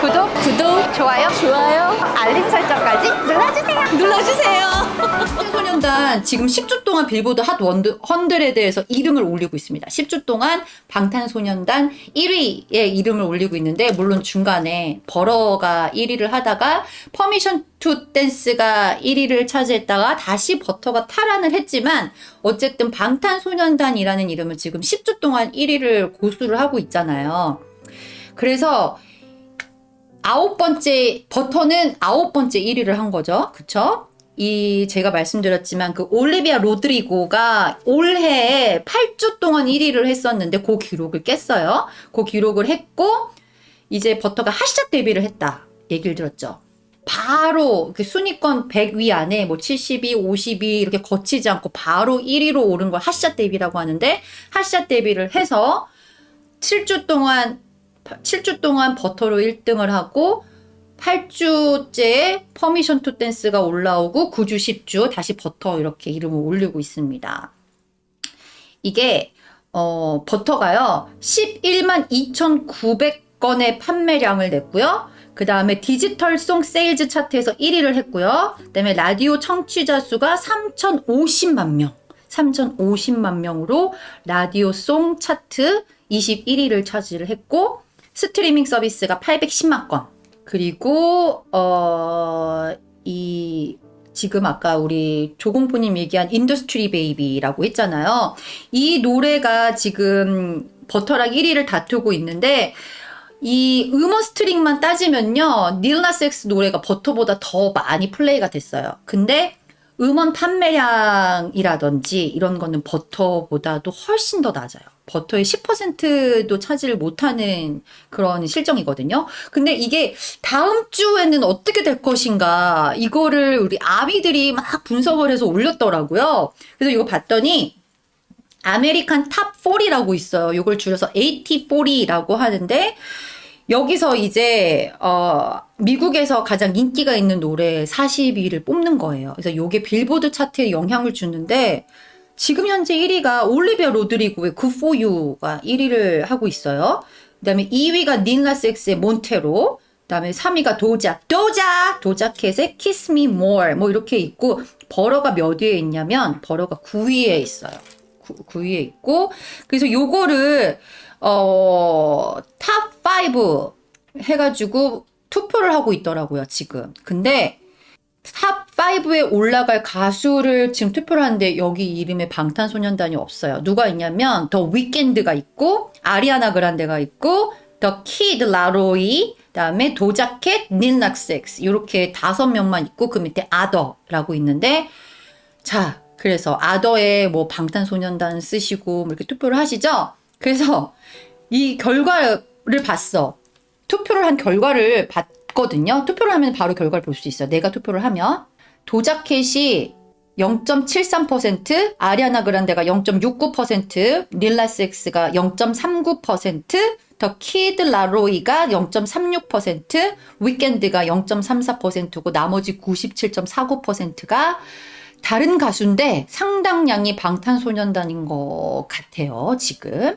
구독, 구독, 좋아요, 좋아요 알림 설정까지 눌러주세요. 눌러주세요. 방탄소년단 지금 10주 동안 빌보드 Hot one, hundred에서 이름을 올리고 있습니다. 10주 동안 방탄소년단 1위의 이름을 올리고 있는데 물론 중간에 Butter가 1위를 하다가 Permission to Dance가 1위를 차지했다가 다시 Butter가 탈환을 했지만 어쨌든 방탄소년단이라는 이름을 지금 10주 동안 1위를 고수를 하고 있잖아요. 그래서 아홉 번째 버터는 아홉 번째 1위를 한 거죠. 그쵸? 이 제가 말씀드렸지만 그 올리비아 로드리고가 올해에 8주 동안 1위를 했었는데 그 기록을 깼어요. 그 기록을 했고 이제 버터가 핫샷 데뷔를 했다. 얘기를 들었죠. 바로 그 순위권 100위 안에 뭐 72, 52 이렇게 거치지 않고 바로 1위로 오른 걸 핫샷 데뷔라고 하는데 핫샷 데뷔를 해서 7주 동안 7주 동안 Butter로 1등을 하고 8주째 Permission to Dance가 올라오고 9주 10주 다시 버터 이렇게 이름을 올리고 있습니다. 이게 어, Butter가요 11만 2,900건의 판매량을 냈고요. 그 다음에 Digital Song Sales 차트에서 1위를 했고요. 그 다음에 라디오 청취자 수가 3,050만 명. 3,050만 명으로 Radio Song 차트 21위를 차지를 했고 스트리밍 서비스가 810만 건. 그리고 어 이 지금 아까 우리 조공포님 얘기한 Industry Baby라고 했잖아요. 이 노래가 지금 Butter랑 1위를 다투고 있는데 이 음원 스트리밍만 따지면요. Lil Nas X 노래가 Butter보다 더 많이 플레이가 됐어요. 근데 음원 판매량이라든지 이런 거는 Butter보다도 훨씬 더 낮아요. Butter의 10%도 차지를 못하는 그런 실정이거든요. 근데 이게 다음 주에는 어떻게 될 것인가 이거를 우리 아미들이 막 분석을 해서 올렸더라고요. 그래서 이거 봤더니 American Top 40이라고 있어요. 이걸 줄여서 AT40라고 하는데 여기서 이제 어 미국에서 가장 인기가 있는 노래 40위를 뽑는 거예요. 그래서 이게 빌보드 차트에 영향을 주는데 지금 현재 1위가 올리비아 로드리고의 You가 1위를 하고 있어요. 그 다음에 2위가 닐라 섹스의 몬테로 그 다음에 3위가 도자 도자 도자 캣의 Kiss Me More 뭐 이렇게 있고 Butter가 몇 위에 있냐면 Butter가 9위에 있어요. 9, 위에 있고 그래서 요거를 어, Top 5 해가지고 투표를 하고 있더라고요, 지금. 근데 Top 5에 올라갈 가수를 지금 투표를 하는데 여기 이름에 방탄소년단이 없어요. 누가 있냐면 더 위켄드가 있고 아리아나 그란데가 있고 더 키드 라로이 그다음에 도자켓 닐락섹스 이렇게 다섯 명만 있고 그 밑에 other라고 있는데 자 그래서 아더에 뭐 방탄소년단 쓰시고 뭐 이렇게 투표를 하시죠. 그래서 이 결과를 봤어. 투표를 한 결과를 봤 거든요. 투표를 하면 바로 결과를 볼 수 있어요. 내가 투표를 하면. 도자 캣이 0.73%, 아리아나 그란데가 0.69%, 릴라 섹스가 0.39%, 더 키드 라로이가 0.36%, 위켄드가 0.34%고 나머지 97.49%가 다른 가수인데 상당량이 방탄소년단인 것 같아요, 지금.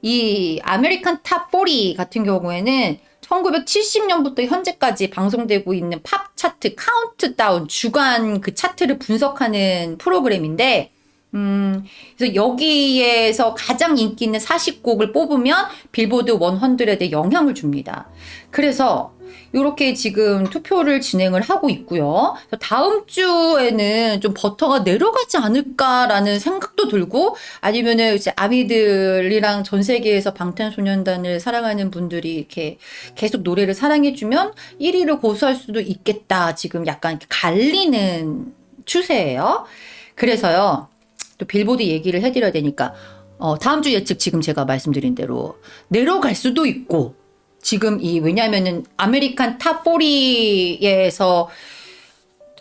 이 American Top 40 같은 경우에는 1970년부터 현재까지 방송되고 있는 팝 차트 카운트다운 주간 그 차트를 분석하는 프로그램인데 음, 그래서 여기에서 가장 인기 있는 40곡을 뽑으면 빌보드 100에 영향을 줍니다. 그래서 이렇게 지금 투표를 진행을 하고 있고요. 다음 주에는 좀 Butter가 내려가지 않을까라는 생각도 들고 아니면은 이제 아미들이랑 전 세계에서 방탄소년단을 사랑하는 분들이 이렇게 계속 노래를 사랑해주면 1위를 고수할 수도 있겠다. 지금 약간 갈리는 추세예요. 그래서요. 또 빌보드 얘기를 해드려야 되니까 어, 다음 주 예측 지금 제가 말씀드린 대로 내려갈 수도 있고 지금 이 왜냐하면은 American Top 40에서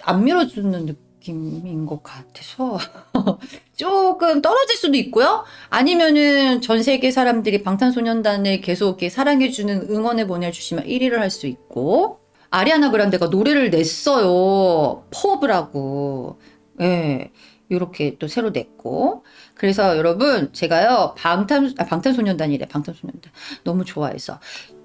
안 밀어주는 느낌인 것 같아서 조금 떨어질 수도 있고요. 아니면은 전 세계 사람들이 방탄소년단을 계속 이렇게 사랑해주는 응원을 보내주시면 1위를 할 수 있고 아리아나 그란데가 노래를 냈어요. 퍼브라고. 예. 이렇게 또 새로 냈고. 그래서 여러분 제가요 방탄 아, 방탄소년단이래 방탄소년단. 너무 좋아해서.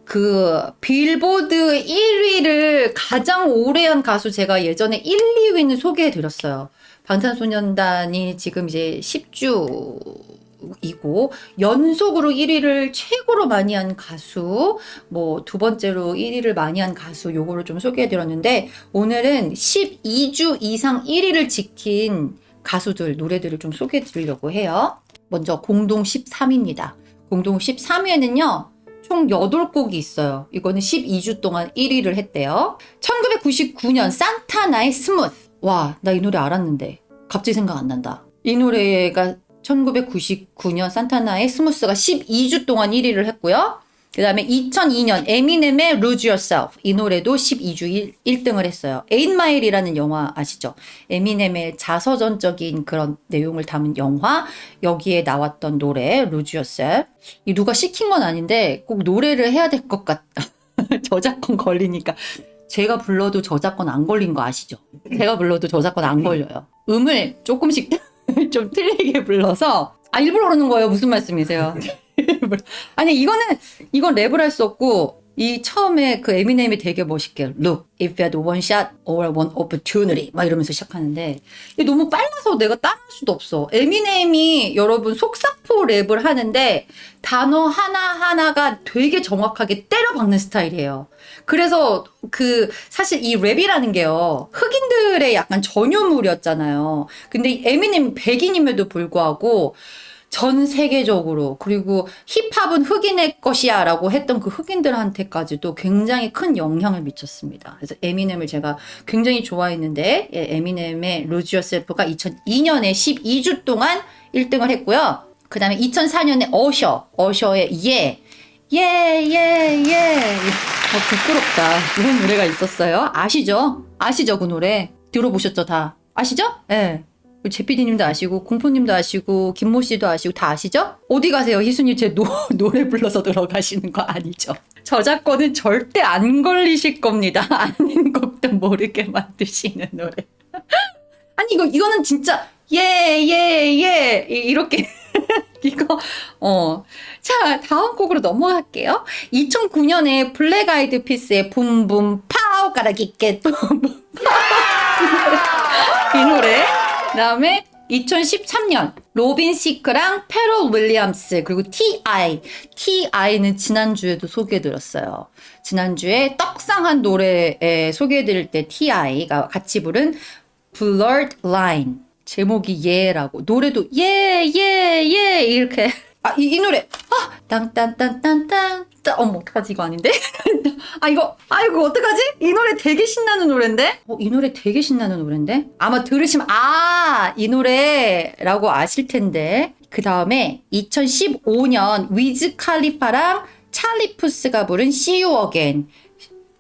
그 빌보드 1위를 가장 오래 한 가수 제가 예전에 1, 2위는 소개해 드렸어요. 방탄소년단이 지금 이제 10주 이고 연속으로 1위를 최고로 많이 한 가수 뭐 두 번째로 1위를 많이 한 가수 요거를 좀 소개해 드렸는데 오늘은 12주 이상 1위를 지킨 가수들 노래들을 좀 소개해 드리려고 해요. 먼저 공동 13위입니다. 공동 13위에는요. 총 8곡이 있어요. 이거는 12주 동안 1위를 했대요. 1999년 산타나의 Smooth. 와, 나 이 노래 알았는데. 갑자기 생각 안 난다. 이 노래가 1999년 산타나의 Smooth가 12주 동안 1위를 했고요. 그 다음에 2002년 에미넴의 Lose Yourself 이 노래도 12주 1, 등을 했어요. 8 Mile이라는 영화 아시죠? 에미넴의 자서전적인 그런 내용을 담은 영화 여기에 나왔던 노래 Lose Yourself 이 누가 시킨 건 아닌데 꼭 노래를 해야 될 것 같다. 저작권 걸리니까 제가 불러도 저작권 안 걸린 거 아시죠? 제가 불러도 저작권 안 걸려요. 음을 조금씩 좀 틀리게 불러서 아 일부러 그러는 거예요. 무슨 말씀이세요? 아니 이거는 이건 랩을 할 수 없고 이 처음에 그 에미넴이 되게 멋있게 Look, if you had one shot or one opportunity 막 이러면서 시작하는데 이게 너무 빨라서 내가 따라할 수도 없어. 에미넴이 여러분 속사포 랩을 하는데 단어 하나하나가 되게 정확하게 때려박는 스타일이에요. 그래서 그 사실 이 랩이라는 게요. 흑인들의 약간 전유물이었잖아요. 근데 에미넴 백인임에도 불구하고 전 세계적으로 그리고 힙합은 흑인의 것이야 라고 했던 그 흑인들한테까지도 굉장히 큰 영향을 미쳤습니다. 그래서 에미넴을 제가 굉장히 좋아했는데 예, 에미넴의 Lose Yourself가 2002년에 12주 동안 1등을 했고요. 그 다음에 2004년에 어셔, 어셔의 예, 예, 예, 예. 어, 부끄럽다. 이런 노래가 있었어요. 아시죠? 아시죠? 그 노래. 들어보셨죠? 다. 아시죠? 예. 네. 제피디님도 아시고 공포님도 아시고 김모 씨도 아시고 다 아시죠? 어디 가세요? 희순이 제 노, 노래 불러서 들어가시는 거 아니죠? 저작권은 절대 안 걸리실 겁니다. 아는 곡도 모르게 만드시는 노래. 아니 이거 이거는 진짜 예예예 예, 예, 이렇게 이거 어. 자, 다음 곡으로 넘어갈게요. 2009년에 블랙 아이드 피스의 Boom Boom Pow gotta get that boom boom 이 노래 그 다음에 2013년 로빈 시크랑 퍼렐 윌리엄스 그리고 T.I. T.I.는 지난주에도 소개해드렸어요. 지난주에 떡상한 노래에 소개해드릴 때 T.I.가 같이 부른 Blurred Line 제목이 예라고 노래도 예 예, 예, 이렇게 아, 이, 이 노래. 아, 땅딴딴 딴딴. 어머, 어떡하지? 이거 아닌데? 아, 이거, 아, 이거 어떡하지? 이 노래 되게 신나는 노래인데? 어, 이 노래 되게 신나는 노래인데? 아마 들으시면, 아, 이 노래라고 아실 텐데. 그 다음에 2015년 위즈 칼리파랑 찰리 푸스가 부른 See You Again.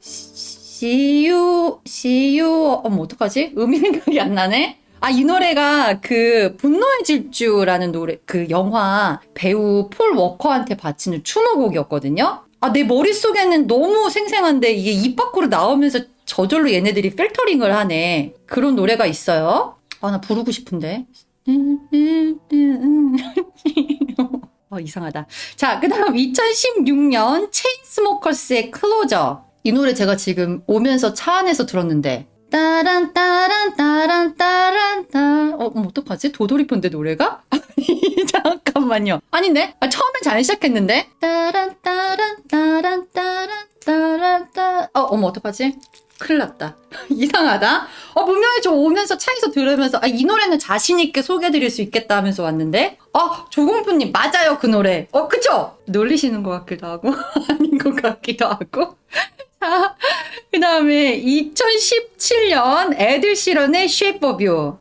See You, See You, 어머, 어떡하지? 음이 생각이 안 나네? 아, 이 노래가 그 분노의 질주라는 노래, 그 영화 배우 폴 워커한테 바치는 추모곡이었거든요. 아, 내 머릿속에는 너무 생생한데 이게 입 밖으로 나오면서 저절로 얘네들이 필터링을 하네. 그런 노래가 있어요. 아, 나 부르고 싶은데. 어, 이상하다. 자, 그 다음 2016년 체인스모커스의 클로저. 이 노래 제가 지금 오면서 차 안에서 들었는데 따란 따란 따란 따란 따. 어, 뭐 어떡하지? 도돌이폰데 노래가? 잠깐만요. 아닌데? 아, 처음엔 잘 시작했는데. 따란 따란 따란 따란 따란 따. 어, 어머 어떡하지? 큰일 났다. 이상하다. 어, 분명히 저 오면서 차에서 들으면서, 아, 이 노래는 자신있게 소개해드릴 수 있겠다 하면서 왔는데, 어, 조공부님, 맞아요, 그 노래. 어, 그쵸? 놀리시는 것 같기도 하고, 아닌 것 같기도 하고. 그 다음에 2017년 애들 실현의 Shape of You.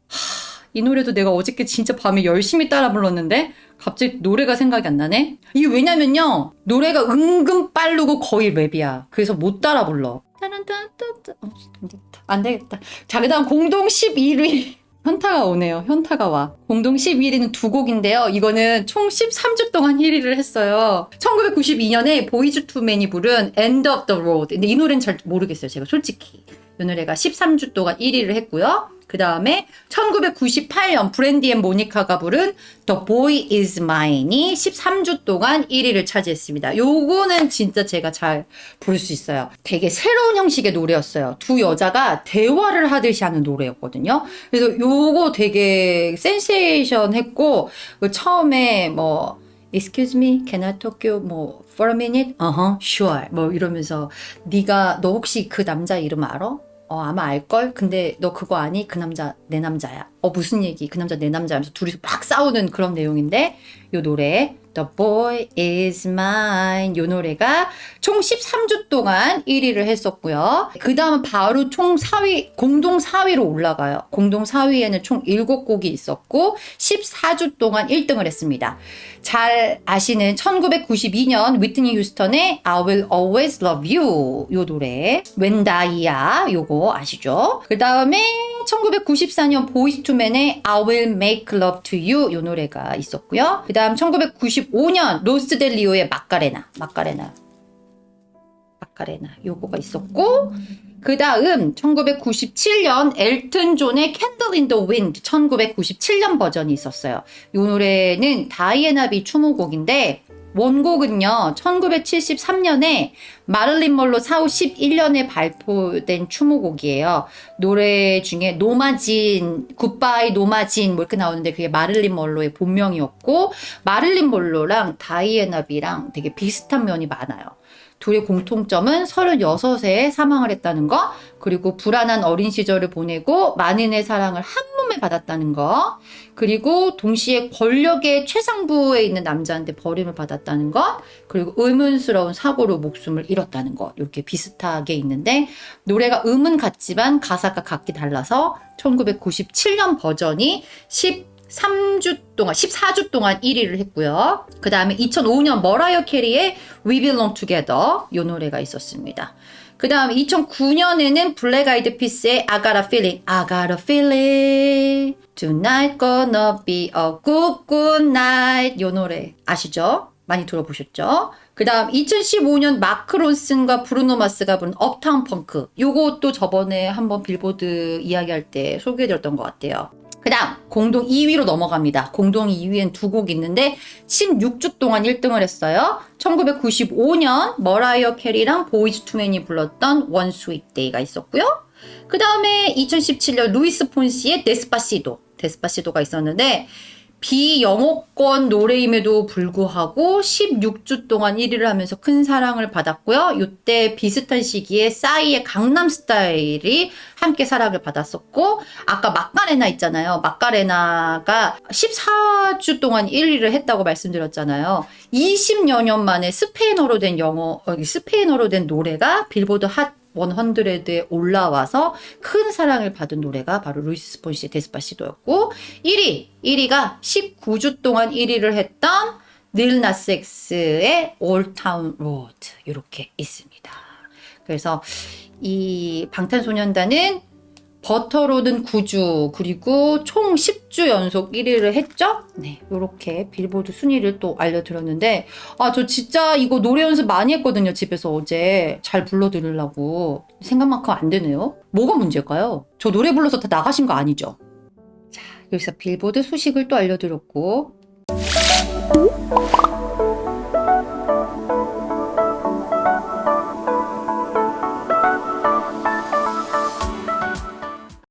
이 노래도 내가 어저께 진짜 밤에 열심히 따라 불렀는데 갑자기 노래가 생각이 안 나네? 이게 왜냐면요. 노래가 은근 빠르고 거의 랩이야. 그래서 못 따라 불러. 어, 안 되겠다. 자, 그 다음 공동 11위. 현타가 오네요. 현타가 와. 공동 11위는 두 곡인데요. 이거는 총 13주 동안 1위를 했어요. 1992년에 보이즈 투맨이 부른 End of the Road. 근데 이 노래는 잘 모르겠어요. 제가 솔직히. 이 노래가 13주 동안 1위를 했고요. 그 다음에 1998년 브랜디 앤 모니카가 부른 The Boy Is Mine이 13주 동안 1위를 차지했습니다. 요거는 진짜 제가 잘 부를 수 있어요. 되게 새로운 형식의 노래였어요. 두 여자가 대화를 하듯이 하는 노래였거든요. 그래서 요거 되게 센세이션 했고 그 처음에 뭐 Excuse me, can I talk you 뭐 for a minute? Uh-huh, sure. 뭐 이러면서 네가 너 혹시 그 남자 이름 알아? 어 아마 알걸? 근데 너 그거 아니? 그 남자 내 남자야. 어 무슨 얘기? 그 남자 내 남자 하면서 둘이서 막 싸우는 그런 내용인데 요 노래 The Boy Is Mine 요 노래가 총 13주 동안 1위를 했었고요. 그 다음은 바로 총 4위 공동 4위로 올라가요. 공동 4위에는 총 7곡이 있었고 14주 동안 1등을 했습니다. 잘 아시는 1992년 위트니 휴스턴의 I Will Always Love You 요 노래 웬다이야 요거 아시죠? 그 다음에 1994년 보이즈 투 맨의 I Will Make Love to You 요 노래가 있었고요. 그 다음 1995년 로스 델 리오의 마카레나 마카레나 마카레나 요거가 있었고 그 다음 1997년 엘튼 존의 Candle in the Wind 1997년 버전이 있었어요. 이 노래는 다이애나비 추모곡인데 원곡은요 1973년에 마릴린 먼로 사후 11년에 발표된 추모곡이에요. 노래 중에 노마진, 굿바이 노마진 뭐 이렇게 나오는데 그게 마를린 멀로의 본명이었고 마를린 멀로랑 다이애나 비랑 되게 비슷한 면이 많아요. 둘의 공통점은 36에 사망을 했다는 거, 그리고 불안한 어린 시절을 보내고 만인의 사랑을 한 몸에 받았다는 거, 그리고 동시에 권력의 최상부에 있는 남자한테 버림을 받았다는 것, 그리고 의문스러운 사고로 목숨을 잃었다는 것, 이렇게 비슷하게 있는데, 노래가 음은 같지만 가사가 각기 달라서 1997년 버전이 10 3주 동안, 14주 동안 1위를 했고요. 그 다음에 2005년 머라이어 캐리의 We Belong Together 이 노래가 있었습니다. 그 다음 2009년에는 블랙 아이드 피스의 I Got a Feeling, I Got a Feeling, Tonight Gonna Be a Good Good Night 이 노래 아시죠? 많이 들어보셨죠? 그 다음 2015년 마크 론슨과 브루노 마스가 부른 Uptown Funk 요것도 저번에 한번 빌보드 이야기할 때 소개해드렸던 것 같아요. 그 다음 공동 2위로 넘어갑니다. 공동 2위엔 두 곡 있는데 16주 동안 1등을 했어요. 1995년 머라이어 캐리랑 Boyz II Men이 불렀던 One Sweet Day가 있었고요. 그 다음에 2017년 루이스 폰시의 Despacito Despacito가 있었는데 비영어권 노래임에도 불구하고 16주 동안 1위를 하면서 큰 사랑을 받았고요. 이때 비슷한 시기에 싸이의 강남 스타일이 함께 사랑을 받았었고 아까 Macarena 있잖아요. Macarena가 14주 동안 1위를 했다고 말씀드렸잖아요. 20여 년 만에 스페인어로 된 영어, 어, 스페인어로 된 노래가 빌보드 핫 100에 올라와서 큰 사랑을 받은 노래가 바로 루이스 폰시의 Despacito였고 1위, 1위가 19주 동안 1위를 했던 릴 나스 엑스의 Old Town Road 이렇게 있습니다. 그래서 이 방탄소년단은 버터로든 9주 그리고 총 10주 연속 1위를 했죠? 네, 이렇게 빌보드 순위를 또 알려드렸는데 아 저 진짜 이거 노래 연습 많이 했거든요 집에서 어제 잘 불러드리려고 생각만큼 안 되네요. 뭐가 문제일까요? 저 노래 불러서 다 나가신 거 아니죠? 자 여기서 빌보드 소식을 또 알려드렸고